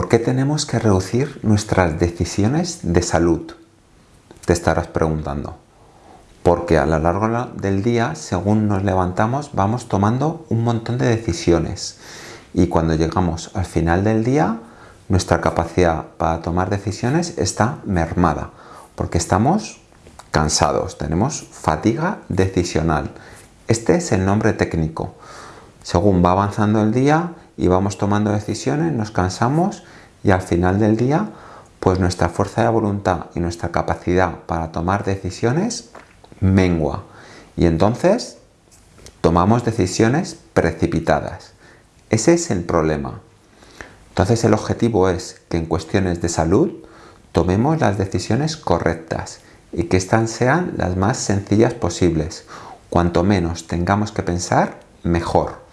¿Por qué tenemos que reducir nuestras decisiones de salud? Te estarás preguntando. Porque a lo largo del día, según nos levantamos, vamos tomando un montón de decisiones. Y cuando llegamos al final del día, nuestra capacidad para tomar decisiones está mermada. Porque estamos cansados, tenemos fatiga decisional. Este es el nombre técnico. Según va avanzando el día y vamos tomando decisiones, nos cansamos y al final del día, pues nuestra fuerza de voluntad y nuestra capacidad para tomar decisiones mengua. Y entonces tomamos decisiones precipitadas. Ese es el problema. Entonces el objetivo es que en cuestiones de salud tomemos las decisiones correctas y que éstas sean las más sencillas posibles. Cuanto menos tengamos que pensar, mejor.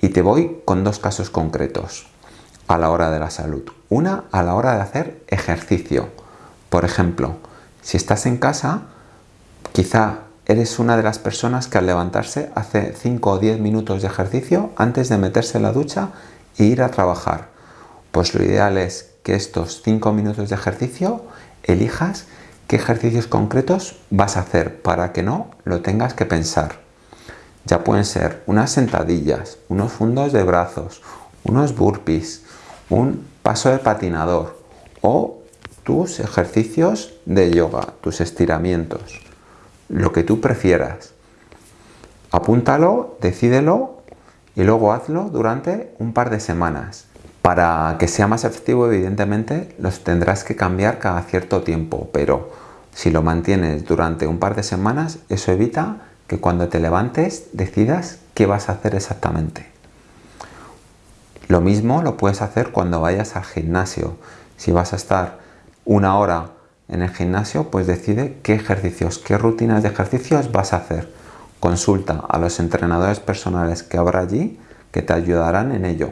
Y te voy con dos casos concretos a la hora de la salud. Una a la hora de hacer ejercicio. Por ejemplo, si estás en casa, quizá eres una de las personas que al levantarse hace 5 o 10 minutos de ejercicio antes de meterse en la ducha e ir a trabajar. Pues lo ideal es que estos 5 minutos de ejercicio elijas qué ejercicios concretos vas a hacer para que no lo tengas que pensar. Ya pueden ser unas sentadillas, unos fundos de brazos, unos burpees, un paso de patinador o tus ejercicios de yoga, tus estiramientos, lo que tú prefieras. Apúntalo, decídelo y luego hazlo durante un par de semanas. Para que sea más efectivo, evidentemente, los tendrás que cambiar cada cierto tiempo, pero si lo mantienes durante un par de semanas, eso evita que cuando te levantes decidas qué vas a hacer exactamente. Lo mismo lo puedes hacer cuando vayas al gimnasio. Si vas a estar una hora en el gimnasio, pues decide qué ejercicios, qué rutinas de ejercicios vas a hacer. Consulta a los entrenadores personales que habrá allí que te ayudarán en ello.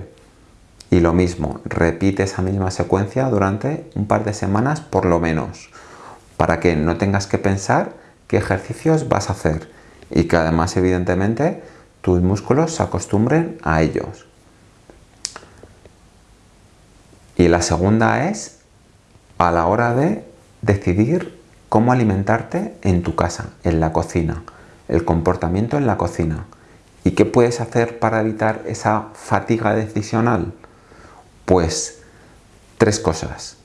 Y lo mismo, repite esa misma secuencia durante un par de semanas por lo menos, para que no tengas que pensar qué ejercicios vas a hacer y que además evidentemente tus músculos se acostumbren a ellos. Y la segunda es a la hora de decidir cómo alimentarte en tu casa, en la cocina, el comportamiento en la cocina. ¿Y qué puedes hacer para evitar esa fatiga decisional? Pues tres cosas.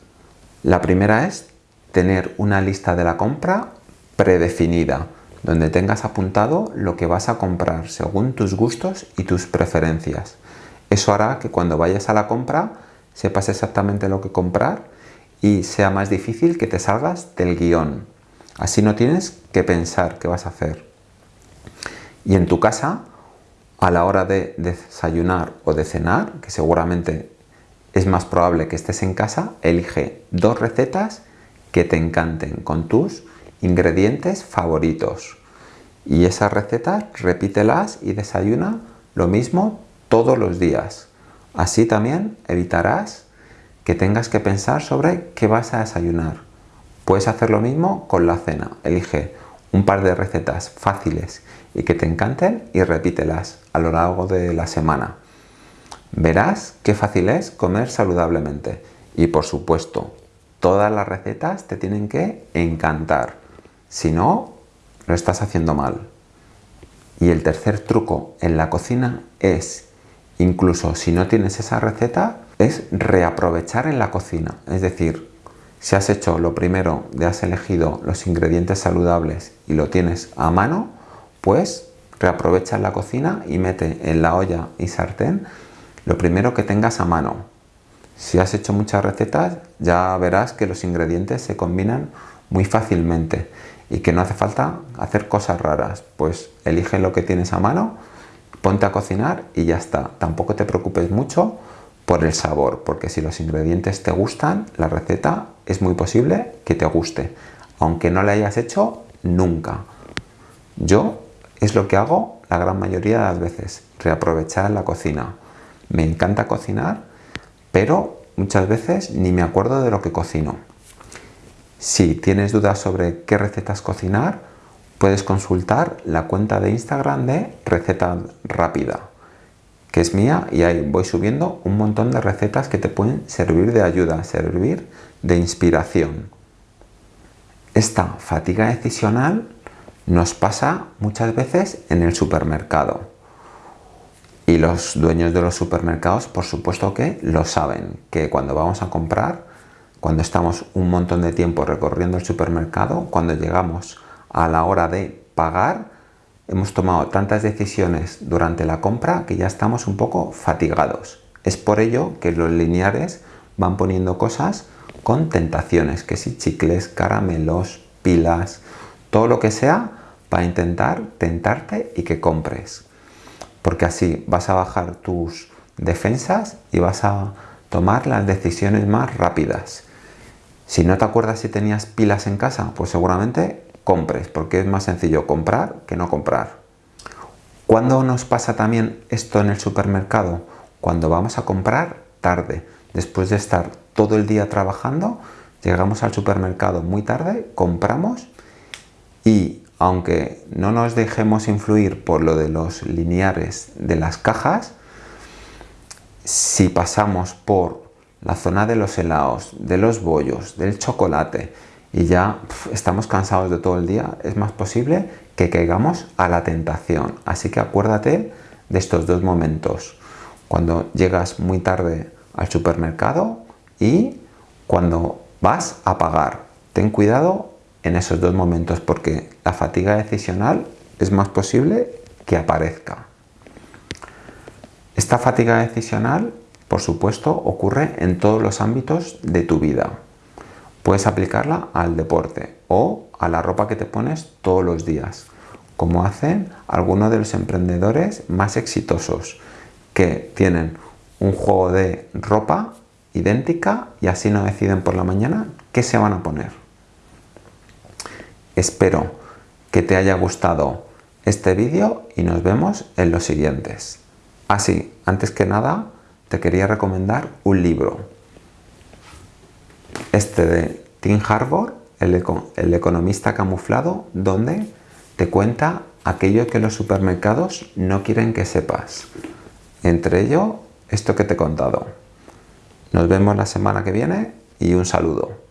La primera es tener una lista de la compra predefinida donde tengas apuntado lo que vas a comprar según tus gustos y tus preferencias. Eso hará que cuando vayas a la compra sepas exactamente lo que comprar y sea más difícil que te salgas del guion. Así no tienes que pensar qué vas a hacer. Y en tu casa, a la hora de desayunar o de cenar, que seguramente es más probable que estés en casa, elige dos recetas que te encanten con tus ingredientes favoritos. Y esas recetas repítelas y desayuna lo mismo todos los días. Así también evitarás que tengas que pensar sobre qué vas a desayunar. Puedes hacer lo mismo con la cena. Elige un par de recetas fáciles y que te encanten y repítelas a lo largo de la semana. Verás qué fácil es comer saludablemente. Y por supuesto, todas las recetas te tienen que encantar. Si no, lo estás haciendo mal. Y el tercer truco en la cocina es, incluso si no tienes esa receta, es reaprovechar en la cocina. Es decir, si has hecho lo primero de has elegido los ingredientes saludables y lo tienes a mano, pues reaprovecha en la cocina y mete en la olla y sartén lo primero que tengas a mano. Si has hecho muchas recetas, ya verás que los ingredientes se combinan muy fácilmente y que no hace falta hacer cosas raras, pues elige lo que tienes a mano, ponte a cocinar y ya está. Tampoco te preocupes mucho por el sabor, porque si los ingredientes te gustan, la receta es muy posible que te guste, aunque no la hayas hecho nunca. Yo es lo que hago la gran mayoría de las veces, reaprovechar la cocina. Me encanta cocinar, pero muchas veces ni me acuerdo de lo que cocino. Si tienes dudas sobre qué recetas cocinar, puedes consultar la cuenta de Instagram de Receta Rápida, que es mía y ahí voy subiendo un montón de recetas que te pueden servir de ayuda, servir de inspiración. Esta fatiga decisional nos pasa muchas veces en el supermercado. Y los dueños de los supermercados, por supuesto que lo saben, que cuando vamos a comprar, cuando estamos un montón de tiempo recorriendo el supermercado, cuando llegamos a la hora de pagar, hemos tomado tantas decisiones durante la compra que ya estamos un poco fatigados. Es por ello que los lineares van poniendo cosas con tentaciones, que si chicles, caramelos, pilas, todo lo que sea para intentar tentarte y que compres. Porque así vas a bajar tus defensas y vas a tomar las decisiones más rápidas. Si no te acuerdas si tenías pilas en casa, pues seguramente compres, porque es más sencillo comprar que no comprar. ¿Cuándo nos pasa también esto en el supermercado? Cuando vamos a comprar tarde, después de estar todo el día trabajando, llegamos al supermercado muy tarde, compramos y aunque no nos dejemos influir por lo de los lineares de las cajas, si pasamos por la zona de los helados, de los bollos, del chocolate y ya estamos cansados de todo el día, es más posible que caigamos a la tentación. Así que acuérdate de estos dos momentos. Cuando llegas muy tarde al supermercado y cuando vas a pagar. Ten cuidado en esos dos momentos porque la fatiga decisional es más posible que aparezca. Esta fatiga decisional, por supuesto, ocurre en todos los ámbitos de tu vida. Puedes aplicarla al deporte o a la ropa que te pones todos los días, como hacen algunos de los emprendedores más exitosos, que tienen un juego de ropa idéntica y así no deciden por la mañana qué se van a poner. Espero que te haya gustado este vídeo y nos vemos en los siguientes. Así, antes que nada, te quería recomendar un libro. Este de Tim Harbour, el, el economista camuflado, donde te cuenta aquello que los supermercados no quieren que sepas. Entre ello, esto que te he contado. Nos vemos la semana que viene y un saludo.